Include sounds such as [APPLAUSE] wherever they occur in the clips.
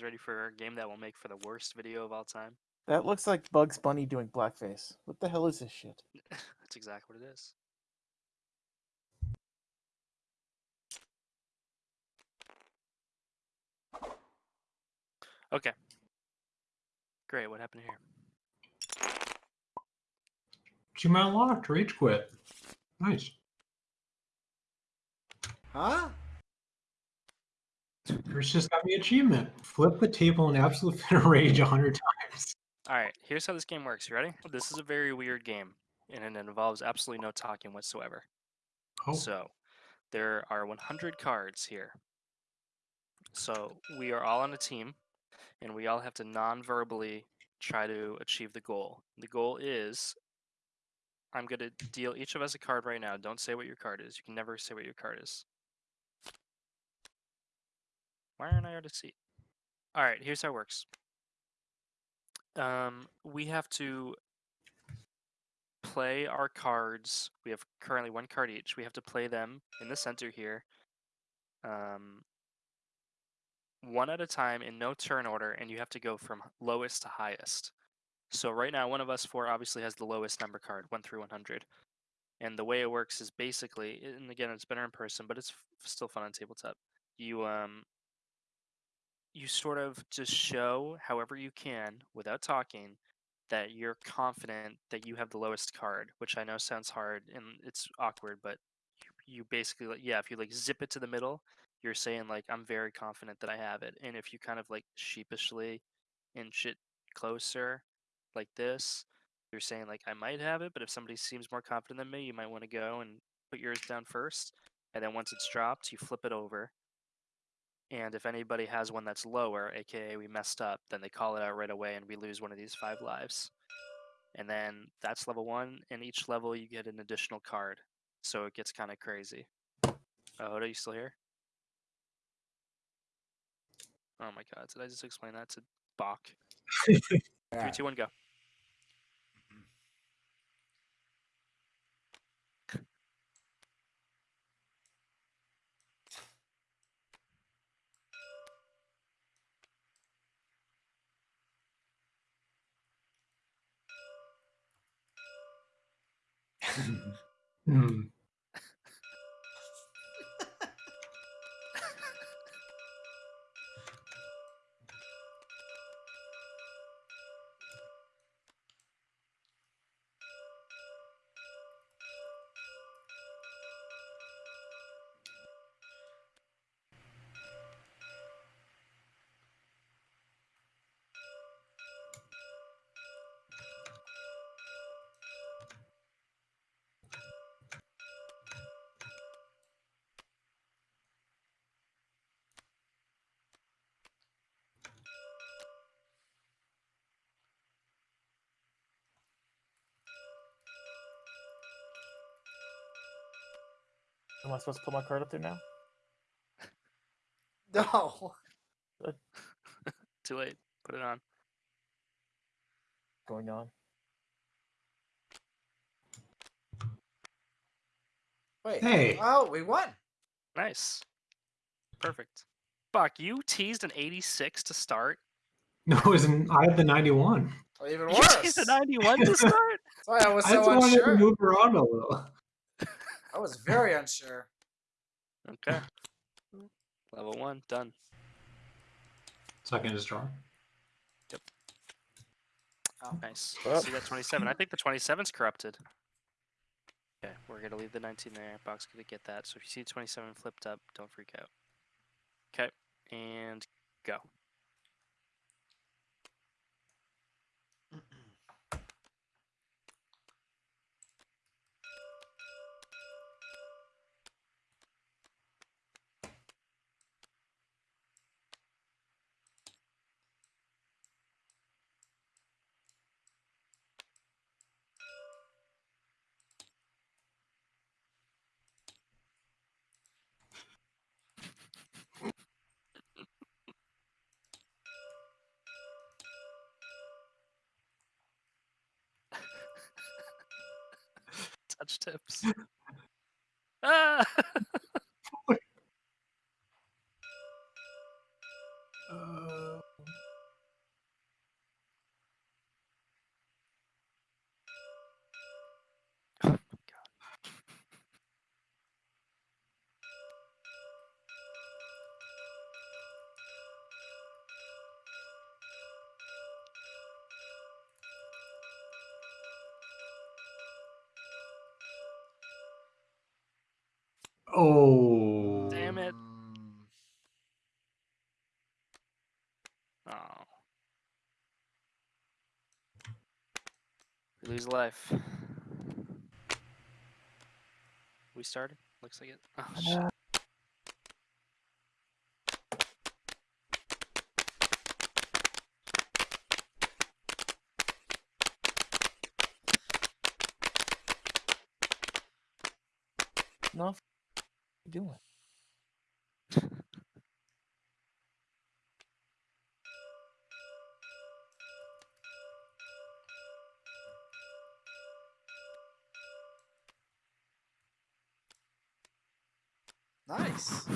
guys ready for a game that will make for the worst video of all time? That looks like Bugs Bunny doing blackface. What the hell is this shit? [LAUGHS] That's exactly what it is. Okay. Great. What happened here? Two Achievement unlocked. Rage quit. Nice. Huh? Chris just got the achievement. Flip the table in absolute [LAUGHS] fit of rage a hundred times. All right. Here's how this game works. You ready? This is a very weird game, and it involves absolutely no talking whatsoever. Oh, So, there are 100 cards here. So, we are all on a team, and we all have to non verbally try to achieve the goal. The goal is I'm going to deal each of us a card right now. Don't say what your card is. You can never say what your card is. Why aren't I out of seat? All right, here's how it works. Um, we have to play our cards. We have currently one card each. We have to play them in the center here, um, one at a time in no turn order, and you have to go from lowest to highest. So right now, one of us four obviously has the lowest number card, one through 100. And the way it works is basically, and again, it's better in person, but it's still fun on tabletop. You um, you sort of just show, however you can, without talking, that you're confident that you have the lowest card, which I know sounds hard and it's awkward, but you, basically yeah, if you like zip it to the middle, you're saying like I'm very confident that I have it. And if you kind of like sheepishly inch it closer like this, you're saying like I might have it, but if somebody seems more confident than me, you might want to go and put yours down first. And then once it's dropped, you flip it over. And if anybody has one that's lower, aka we messed up, then they call it out right away and we lose one of these five lives. And then that's level one, and each level you get an additional card. So it gets kind of crazy. Oh, Hoda, you still here? Oh my god, did I just explain that to Bach? [LAUGHS] Three, two, one, go. Hmm. Am I supposed to put my card up there now? [LAUGHS] No. [LAUGHS] Too late. Put it on. Going on. Wait. Hey. Oh, we won. Nice. Perfect. Bach, you teased an 86 to start. No, it was an, I had the 91. Or even You teased a 91 to [LAUGHS] start? That's why I was so I just so wanted to move around a little. I was very unsure. Okay. Level one, done. Second is draw. Oh. Nice. Well. See that 27. I think the 27's corrupted. Okay, we're gonna leave the 19 there. Box gonna get that. So if you see 27 flipped up, don't freak out. Okay, and go. Tips. [LAUGHS] ah! [LAUGHS] Oh. Damn it. Oh. We lose life. We started? Looks like it. Oh, you doing? nice.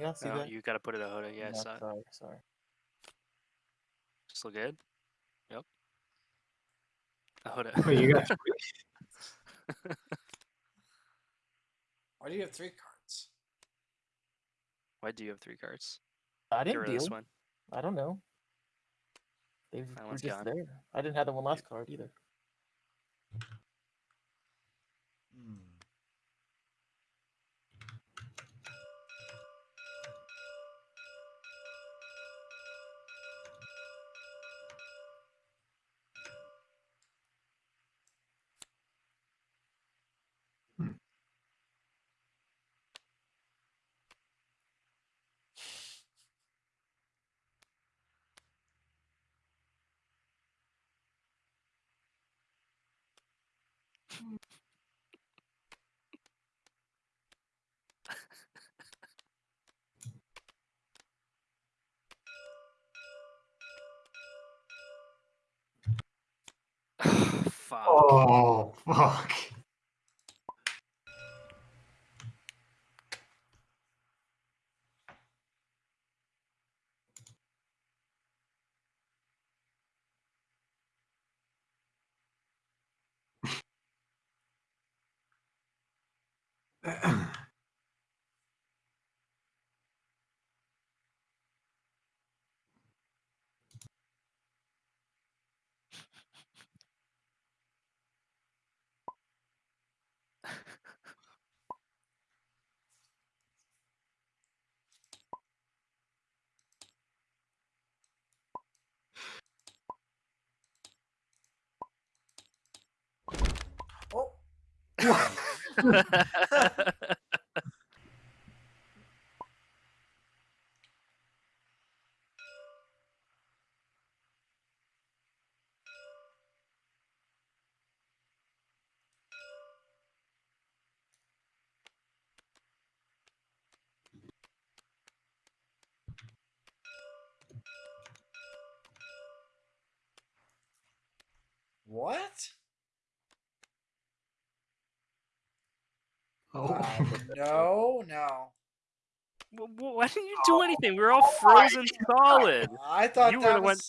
Yeah, see No, that? you gotta put it a Hoda. Yeah, No, sorry, sorry. Just look good. Yep. A Hoda. Wait, you got three? [LAUGHS] Why do you have three cards? Why do you have three cards? I didn't rid deal. this one. I don't know. They That were just gone. there. I didn't have the one last card either. [SIGHS] Fuck. Oh, fuck. Oh, what? Oh. [LAUGHS] No, no. W- w- Why didn't you do anything? We were all oh frozen solid. I thought You that would've went-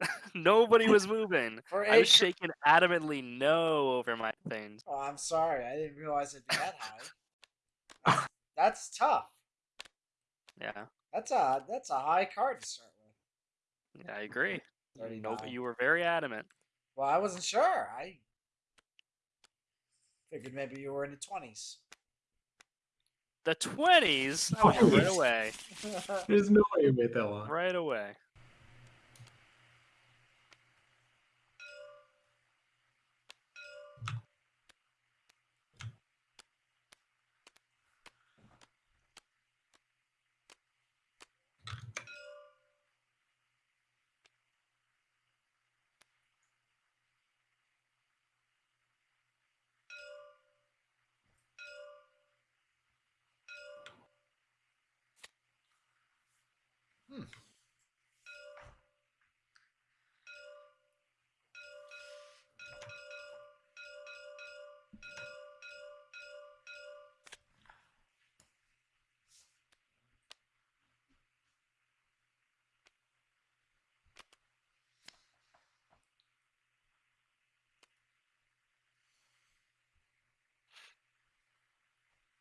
[LAUGHS] Nobody was moving. [LAUGHS] for I was eight. shaking adamantly no over my things. Oh, I'm sorry. I didn't realize it'd be that high. That's, that's tough. Yeah, That's a that's a high card to start with. yeah, I agree. No, you were very adamant. Well, I wasn't sure. I figured maybe you were in the twenties. The twenties. Oh, [LAUGHS] right away, There's no way you wait that long. right away.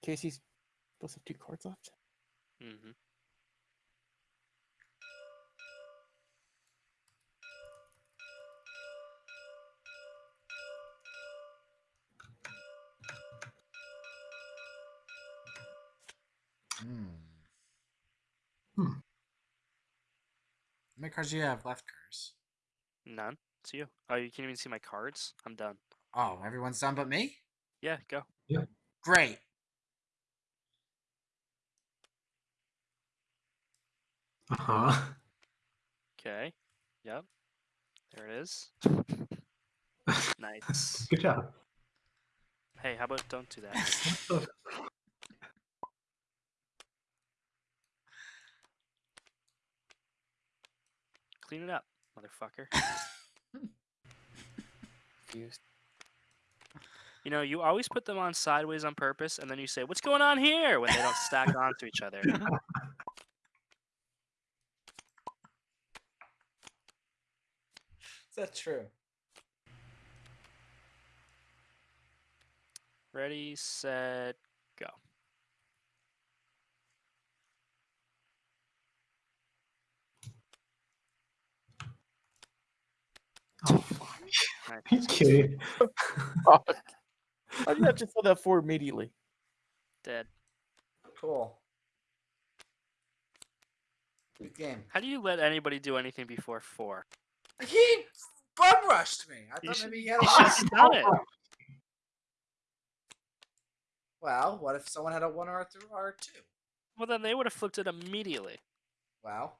Casey's both have two cards left. Mm-hmm. Hmm. hmm. How many cards do you have left, Curse? None. It's you. Oh, you can't even see my cards? I'm done. Oh, everyone's done but me? Yeah, go. Yeah. Great. Uh huh. Okay. Yep. There it is. [LAUGHS] nice. Good job. Hey, how about don't do that? [LAUGHS] Clean it up, motherfucker. You know, you always put them on sideways on purpose, and then you say, "What's going on here?" when they don't stack onto each other. [LAUGHS] [LAUGHS] Is that true? Ready, set, go. Oh, fuck. Nice. Are you kidding? How did you have to fill that four immediately? Dead. Cool. Good game. How do you let anybody do anything before four? He bum rushed me. I thought should- maybe he had a You should one. have done it. Well, what if someone had a one or a two or two? Well, then they would have flipped it immediately. Well,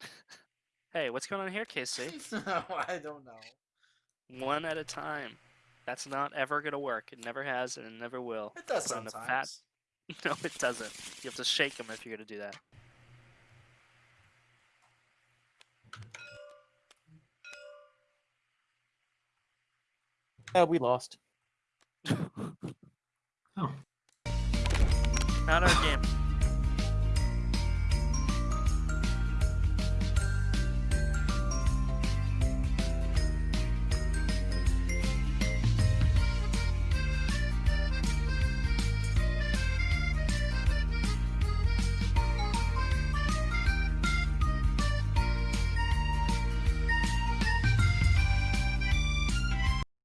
[LAUGHS] Hey, what's going on here, Casey? [LAUGHS] I don't know. One at a time. That's not ever gonna work. It never has, and it never will. It does sometimes. fat- [LAUGHS] No, it doesn't. You have to shake them if you're gonna do that. Uh, we lost. [LAUGHS] Oh. Not our game.